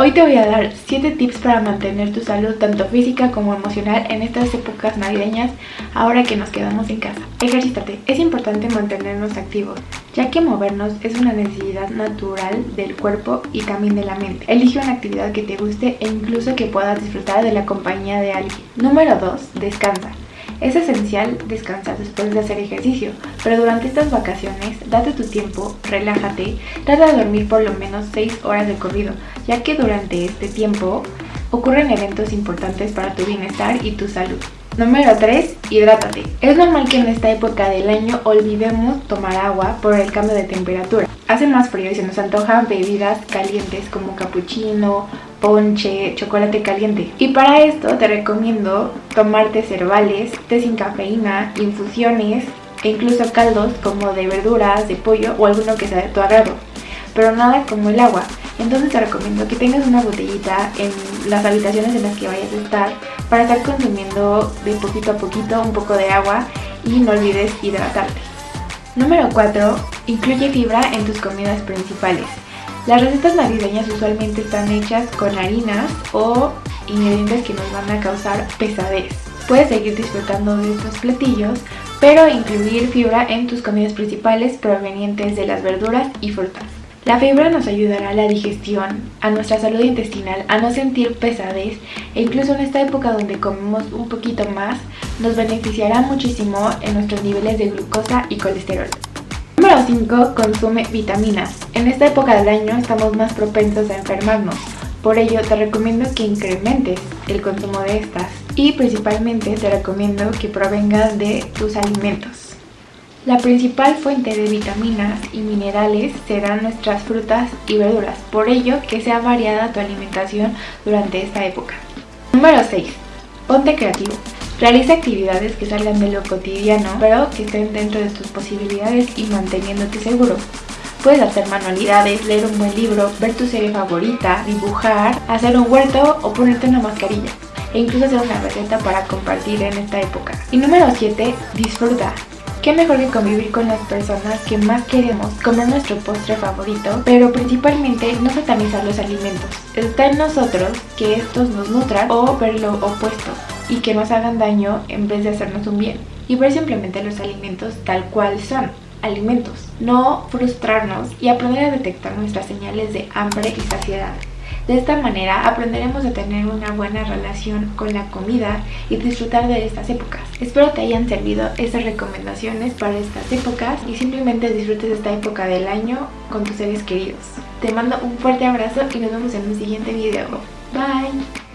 Hoy te voy a dar 7 tips para mantener tu salud tanto física como emocional en estas épocas navideñas ahora que nos quedamos en casa. Ejercítate, es importante mantenernos activos, ya que movernos es una necesidad natural del cuerpo y también de la mente. Elige una actividad que te guste e incluso que puedas disfrutar de la compañía de alguien. Número 2. Descansa. Es esencial descansar después de hacer ejercicio, pero durante estas vacaciones date tu tiempo, relájate, trata de dormir por lo menos 6 horas de corrido, ya que durante este tiempo ocurren eventos importantes para tu bienestar y tu salud. Número 3. Hidrátate. Es normal que en esta época del año olvidemos tomar agua por el cambio de temperatura. Hace más frío y se nos antojan bebidas calientes como cappuccino, ponche, chocolate caliente. Y para esto te recomiendo tomarte cervales, té sin cafeína, infusiones e incluso caldos como de verduras, de pollo o alguno que sea de tu agrado. Pero nada como el agua. Entonces te recomiendo que tengas una botellita en las habitaciones en las que vayas a estar para estar consumiendo de poquito a poquito un poco de agua y no olvides hidratarte. Número 4. Incluye fibra en tus comidas principales. Las recetas navideñas usualmente están hechas con harinas o ingredientes que nos van a causar pesadez. Puedes seguir disfrutando de estos platillos, pero incluir fibra en tus comidas principales provenientes de las verduras y frutas. La fibra nos ayudará a la digestión, a nuestra salud intestinal, a no sentir pesadez e incluso en esta época donde comemos un poquito más, nos beneficiará muchísimo en nuestros niveles de glucosa y colesterol. Número 5. Consume vitaminas. En esta época del año estamos más propensos a enfermarnos. Por ello te recomiendo que incrementes el consumo de estas y principalmente te recomiendo que provengan de tus alimentos. La principal fuente de vitaminas y minerales serán nuestras frutas y verduras, por ello que sea variada tu alimentación durante esta época. Número 6. Ponte creativo. Realiza actividades que salgan de lo cotidiano, pero que estén dentro de tus posibilidades y manteniéndote seguro. Puedes hacer manualidades, leer un buen libro, ver tu serie favorita, dibujar, hacer un huerto o ponerte una mascarilla. E incluso hacer una receta para compartir en esta época. Y número 7. Disfruta. Qué mejor que convivir con las personas que más queremos, comer nuestro postre favorito, pero principalmente no satanizar los alimentos. Está en nosotros que estos nos nutran o ver lo opuesto, y que nos hagan daño en vez de hacernos un bien. Y ver simplemente los alimentos tal cual son, alimentos. No frustrarnos y aprender a detectar nuestras señales de hambre y saciedad. De esta manera aprenderemos a tener una buena relación con la comida y disfrutar de estas épocas. Espero te hayan servido estas recomendaciones para estas épocas y simplemente disfrutes esta época del año con tus seres queridos. Te mando un fuerte abrazo y nos vemos en un siguiente video. Bye!